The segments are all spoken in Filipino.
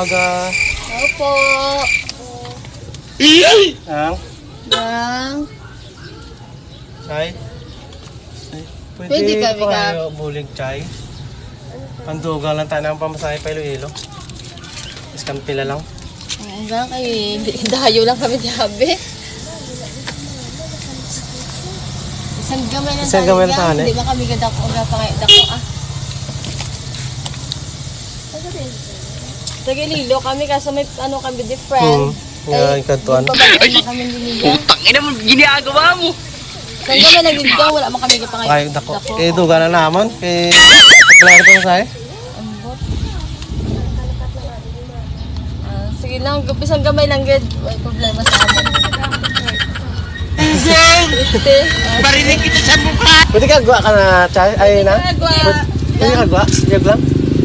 aga. Opo. Ang, Nang. Chay. Ay, Pwede pa ka- kayo bulig, Chay. Pandugang lang tayo ng pamasahe pa Iloilo. Iskan pila lang. Hanggang kay dayo lang kami sabi. Isang gamay lang Isang gamay lang tayo, tayo, eh. Di ba kami gadako aga pa ngayon dako ah. Tagalilo kami kaso may ano kami different. Hmm. Nga, ikantuan. Ay, kami niliga. Utang ina mo, ginagawa mo. Gamay lang niliga, wala man kami pa ngayon. Ay, dako. Eh, duga na naman. Eh, pagkalari pa masahe. Ambot. Ah, sige lang, isang gamay lang gid. May problema sa amin. Ite. ah, Parinig kita sa mukha. Pwede ka agwa ka na, Chay? Ay, na? Pwede ka agwa? Liyog lang?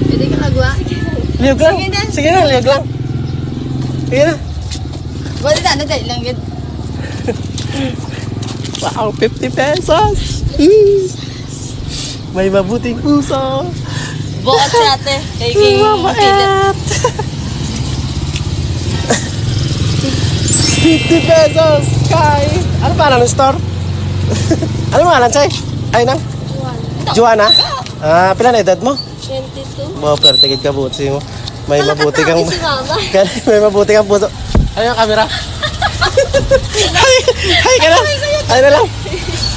Pwede ka kagwa. Liyog lang? Na. Sige na, lang. Sige na. Wala na, nadali lang yun. Wow, 50 pesos! May mabuting puso! Bukat si ate. Kay King Makilit. 50 pesos! Kay... Ano pa ng store? ano pangalan, Chay? Ay, nang? Juana? Ah, pila na edad mo? 22. Wow, pero tigid ka buti mo. May mabuti kang... Si mama. May mabuti kang puso. Ano yung camera? Hay! Hay ka na! Ay na lang!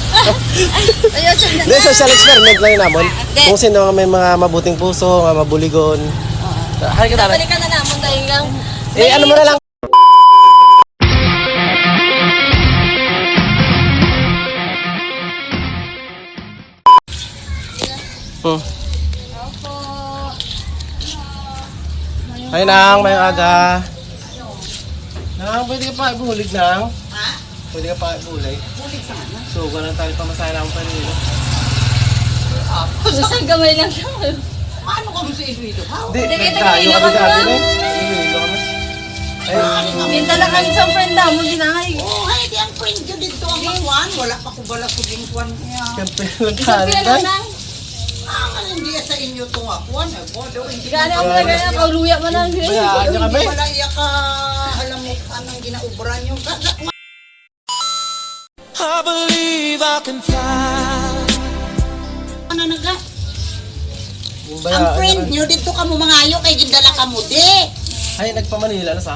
Hindi, social experiment lang yun namon. Kung sino ang may mga mabuting puso, mga mabuligon. Hay ka na. Balikan na naman dahil lang. Eh, ano mo na lang? Hmm. Opo. Ay nang, may aga. Nang, pwede ka pa ibulig nang. Ha? Pwede ka pa ibulig. Bulig sana. So, ganun tayo pamasahe lang pa rin. Isang gamay lang siya. Paano ka mo sa Iloilo? Hindi, Hindi, kita tayo kayo kami naman dati eh. Iloilo kami. Ay, Minta lang kami sa friend na mo ginangay. Oh, ay, di ang friend ko dito ang makuan. Wala pa ko bala ko bingkuan niya. siyempre lang Isang kanin pila Ah, hindi sa inyo itong akuan. Ay, bodo, hindi Gani ako na gani ako luya man kami. Hindi pala iya ka, alam mo, anong ginaubran yung kada. I believe I can fly. Ano naga? Yung Ang friend nyo. nyo dito ka mo mangayo kay gindala ka mo di. Ay, nagpa-Manila na sa?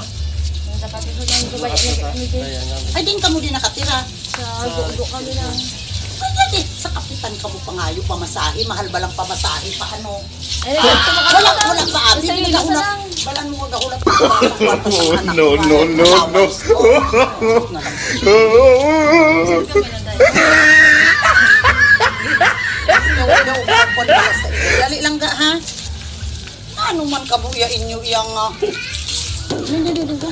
Ay, din ka mo din nakatira. Sa gugo kami lang. Kaya di, sa kapitan ka mo pangayo, pamasahe, mahal ba lang pamasahe, paano? Ay, gusto mo Wala, wala pa. Isang Hindi libo ka na lang. Balan mo gahulap pa No, no, no, no. Dali lang ga ha. Ano man kabuya inyo iyang ah. Hindi, hindi, hindi.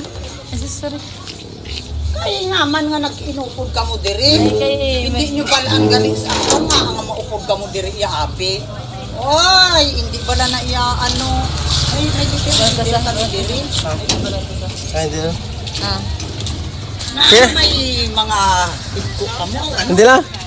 Sorry. Kaya naman nga nag-inupod ka mo diri. kay- Hindi nyo pala ang galing sa ako nga nga maupod ka mo diri iya abi. Oy, hindi pala na iya ano. Ay, may dito diri ka mo diri. Ay, hindi na. Ah. Na may mga higko ka mo. Ano? Hindi lang.